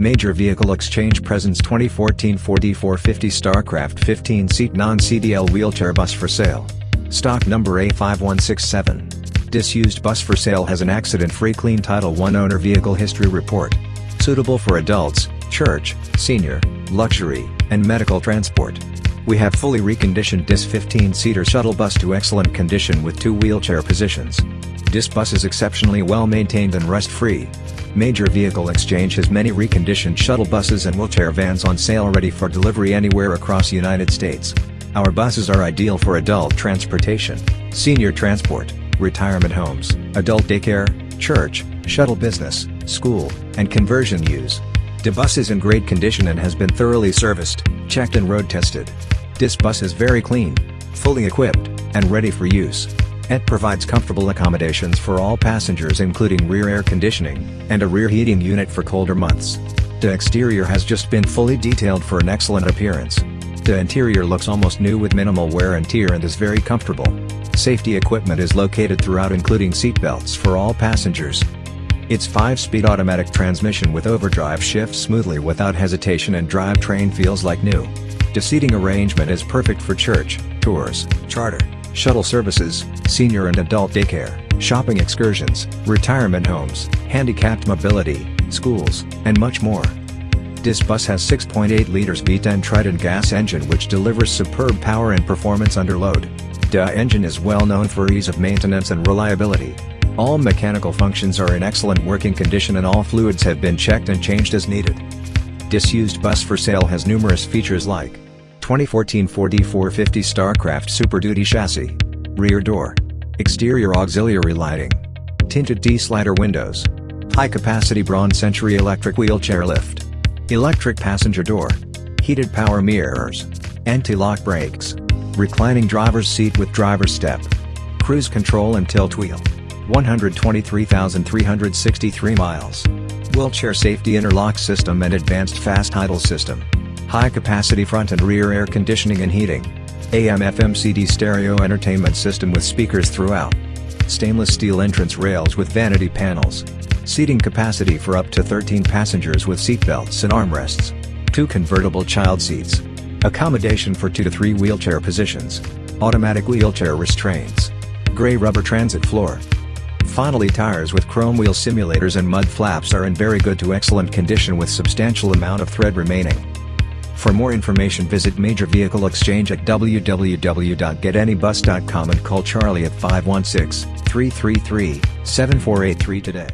Major Vehicle Exchange presents 2014 Ford E450 Starcraft 15-seat non-CDL wheelchair bus for sale. Stock number A5167. Disused bus for sale has an accident-free clean Title I owner vehicle history report. Suitable for adults, church, senior, luxury, and medical transport. We have fully reconditioned this 15-seater shuttle bus to excellent condition with two wheelchair positions. This bus is exceptionally well maintained and rust-free. Major Vehicle Exchange has many reconditioned shuttle buses and wheelchair vans on sale ready for delivery anywhere across United States. Our buses are ideal for adult transportation, senior transport, retirement homes, adult daycare, church, shuttle business, school, and conversion use. The bus is in great condition and has been thoroughly serviced, checked and road tested. This bus is very clean, fully equipped, and ready for use. It provides comfortable accommodations for all passengers including rear air conditioning, and a rear heating unit for colder months. The exterior has just been fully detailed for an excellent appearance. The interior looks almost new with minimal wear and tear and is very comfortable. Safety equipment is located throughout including seatbelts for all passengers. Its 5-speed automatic transmission with overdrive shifts smoothly without hesitation and drivetrain feels like new. The seating arrangement is perfect for church, tours, charter, shuttle services, senior and adult daycare, shopping excursions, retirement homes, handicapped mobility, schools, and much more. This bus has 6.8 liters V10 Triton gas engine which delivers superb power and performance under load. The engine is well known for ease of maintenance and reliability. All mechanical functions are in excellent working condition and all fluids have been checked and changed as needed. Disused bus for sale has numerous features like 2014 Ford E450 Starcraft Super Duty chassis. Rear door. Exterior auxiliary lighting. Tinted D-slider windows. High-capacity Braun Century electric wheelchair lift. Electric passenger door. Heated power mirrors. Anti-lock brakes. Reclining driver's seat with driver's step. Cruise control and tilt wheel. 123,363 miles. Wheelchair safety interlock system and advanced fast idle system. High-capacity front and rear air conditioning and heating. AM-FM CD stereo entertainment system with speakers throughout. Stainless steel entrance rails with vanity panels. Seating capacity for up to 13 passengers with seatbelts and armrests. Two convertible child seats. Accommodation for 2 to 3 wheelchair positions. Automatic wheelchair restraints. Gray rubber transit floor. Finally tires with chrome wheel simulators and mud flaps are in very good to excellent condition with substantial amount of tread remaining. For more information visit Major Vehicle Exchange at www.getanybus.com and call Charlie at 516-333-7483 today.